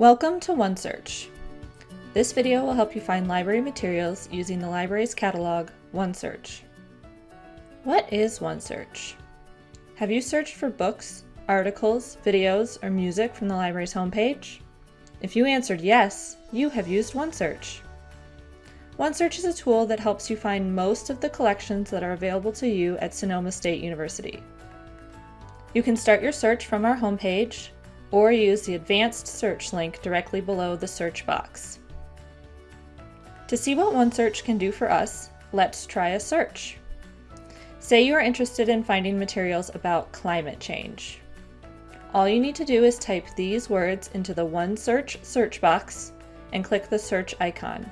Welcome to OneSearch. This video will help you find library materials using the library's catalog, OneSearch. What is OneSearch? Have you searched for books, articles, videos, or music from the library's homepage? If you answered yes, you have used OneSearch. OneSearch is a tool that helps you find most of the collections that are available to you at Sonoma State University. You can start your search from our homepage or use the advanced search link directly below the search box. To see what OneSearch can do for us, let's try a search. Say you are interested in finding materials about climate change. All you need to do is type these words into the OneSearch search box and click the search icon.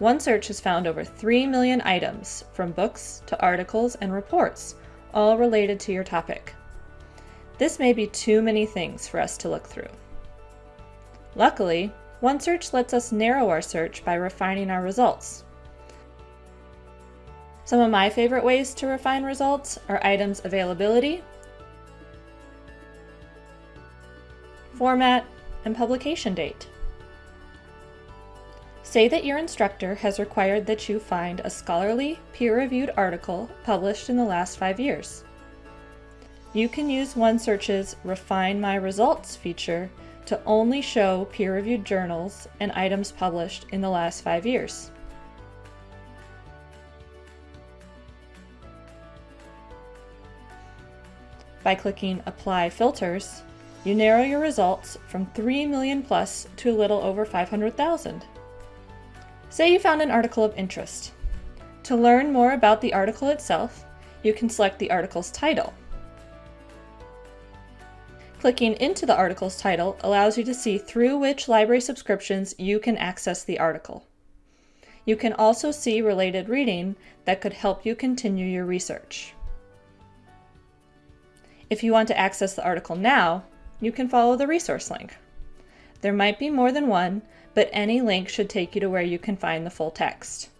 OneSearch has found over 3 million items, from books to articles and reports, all related to your topic. This may be too many things for us to look through. Luckily, OneSearch lets us narrow our search by refining our results. Some of my favorite ways to refine results are items availability, format, and publication date. Say that your instructor has required that you find a scholarly, peer-reviewed article published in the last five years. You can use OneSearch's Refine My Results feature to only show peer-reviewed journals and items published in the last five years. By clicking Apply Filters, you narrow your results from 3 million plus to a little over 500,000. Say you found an article of interest. To learn more about the article itself, you can select the article's title. Clicking into the article's title allows you to see through which library subscriptions you can access the article. You can also see related reading that could help you continue your research. If you want to access the article now, you can follow the resource link. There might be more than one, but any link should take you to where you can find the full text.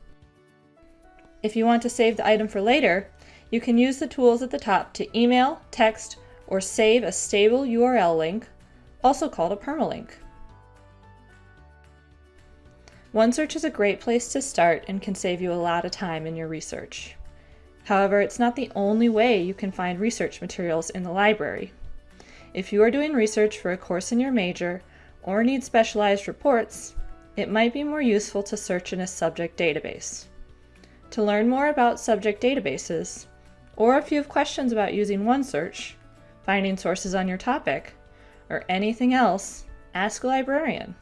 If you want to save the item for later, you can use the tools at the top to email, text, or save a stable URL link, also called a permalink. OneSearch is a great place to start and can save you a lot of time in your research. However, it's not the only way you can find research materials in the library. If you are doing research for a course in your major or need specialized reports, it might be more useful to search in a subject database. To learn more about subject databases, or if you have questions about using OneSearch, finding sources on your topic, or anything else, ask a librarian.